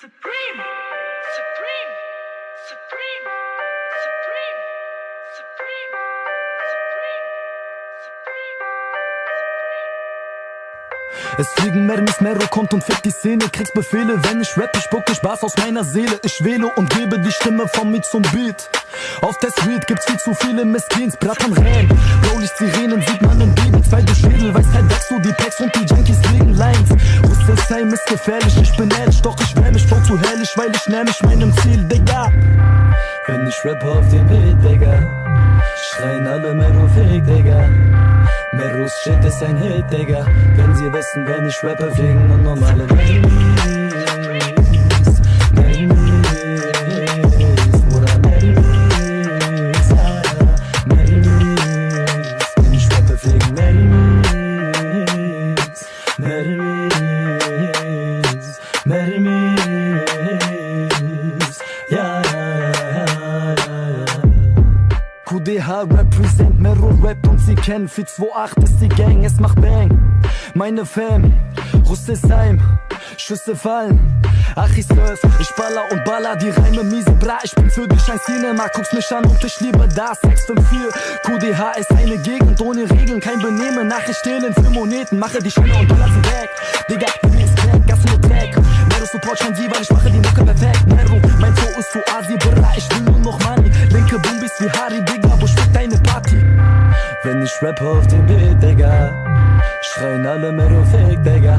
Supreme, Supreme, Supreme, Supreme, Supreme. Es fliegen Mermis, Mero kommt und fickt die Szene. Kriegst Befehle, wenn ich rap, ich spucke Spaß aus meiner Seele. Ich wähle und gebe die Stimme von mir zum Beat. Auf der Street gibt's viel zu viele Meskins, Brattern Räm Rollies, Sirenen, sieht man im Baby Zwei Schädel, weißt halt, wächst du die Packs und die Junkies legen Lines. Rüsselsheim ist gefährlich, ich bin ehrlich, doch ich voll zu herrlich Weil ich nähr mich meinem Ziel, Digga. Wenn ich rappe auf dem Beat, Digga Schreien alle Mero Fake, Digga. Meros Shit ist ein Hit, Digga. Wenn sie wissen, wenn ich rappe, fliegen nur normale Mermis QDH represent, Mero rappt und sie kennen 428 ist die Gang, es macht Bang. Meine Fam, Rüsselsheim, Schüsse fallen. Ach ich surf, ich baller und baller die Reime miese bra Ich bin für dich ein Cinema, guckst mich an und ich liebe das 654, QDH ist eine Gegend ohne Regeln Kein Benehmen, Nachricht stehlen für Moneten Mache die Scheine und baller sie weg. Digga, Wenn ich rappe auf dem Beat, Digga Schreien alle Mero Fake, Digga.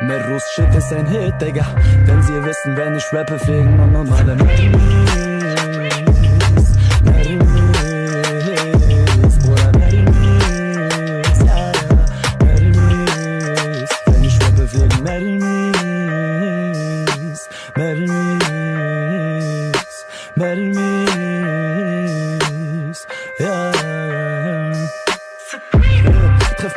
Meros Shit ist ein Hit, Digga. Denn sie wissen, wenn ich rappe, fliegen nur normale Mermis Mermis, Bruder, Mermis Ja,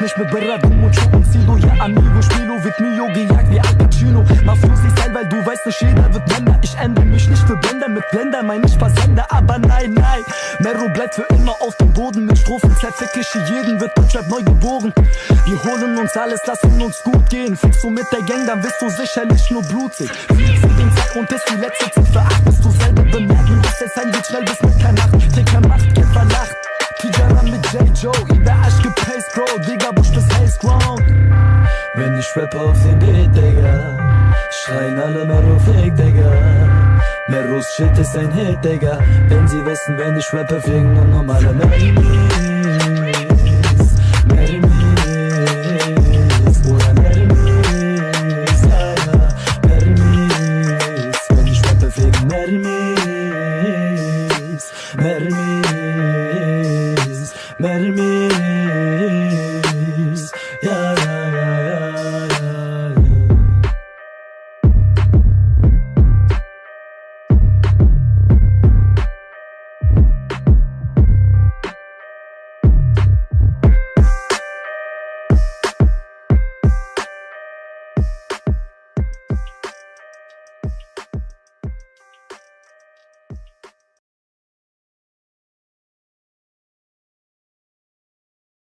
Mich mit Berat, und Schuh und Sido. Ja, Amigo, Spilo, wird Mio gejagt wie Al Pacino. Mafiosi Style, weil du weißt nicht, jeder wird Blender Ich ändere mich nicht für Blender, mit Blender mein ich Versender Aber nein, nein, Mero bleibt für immer auf dem Boden. Mit Strophen zerfick ich jeden, wird Deutschrap neu geboren. Wir holen uns alles, lassen uns gut gehen. Fliegst du mit der Gang, dann wirst du sicherlich nur blutig. Fliegst du den Zeit und ist die letzte Ziffer 8 Bist du selber bemerken, dass es sein wird schnell bis Mitternacht. Trinker macht, Kämpfer lacht. Mit J. Joe, der Arsch gepaced, Bro, Digga, Busch das Haze Ground. Wenn ich rappe auf den Beat, Digga, schreien alle Merufik, Digga. Merus Shit ist ein Hit, Digga. Wenn sie wissen, wenn ich rappe, fliegen nur normale Merus. Mermis, Mermis Mermi